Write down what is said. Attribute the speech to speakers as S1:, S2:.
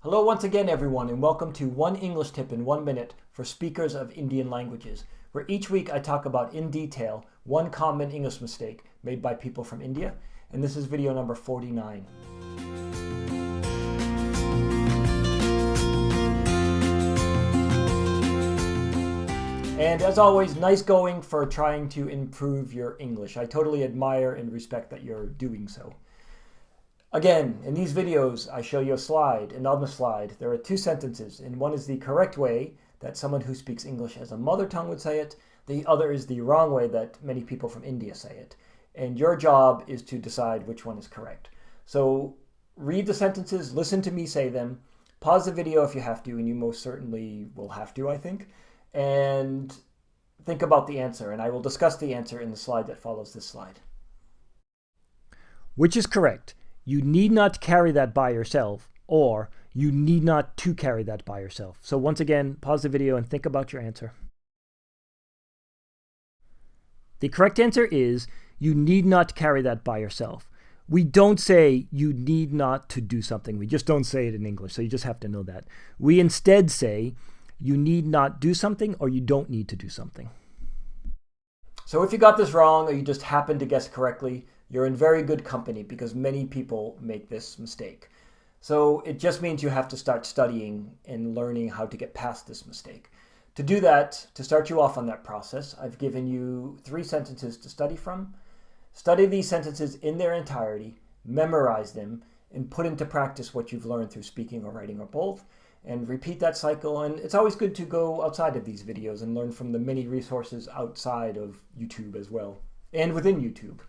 S1: Hello once again everyone and welcome to One English Tip in One Minute for speakers of Indian languages, where each week I talk about in detail one common English mistake made by people from India, and this is video number 49. And as always, nice going for trying to improve your English. I totally admire and respect that you're doing so. Again, in these videos, I show you a slide, and on the slide, there are two sentences, and one is the correct way that someone who speaks English as a mother tongue would say it. The other is the wrong way that many people from India say it. And your job is to decide which one is correct. So read the sentences, listen to me say them, pause the video if you have to, and you most certainly will have to, I think, and think about the answer. And I will discuss the answer in the slide that follows this slide.
S2: Which is correct? You need not carry that by yourself or you need not to carry that by yourself. So once again, pause the video and think about your answer. The correct answer is you need not carry that by yourself. We don't say you need not to do something. We just don't say it in English, so you just have to know that. We instead say you need not do something or you don't need to do something.
S1: So if you got this wrong or you just happened to guess correctly, you're in very good company because many people make this mistake. So it just means you have to start studying and learning how to get past this mistake. To do that, to start you off on that process, I've given you three sentences to study from. Study these sentences in their entirety, memorize them, and put into practice what you've learned through speaking or writing or both, and repeat that cycle. And it's always good to go outside of these videos and learn from the many resources outside of YouTube as well, and within YouTube.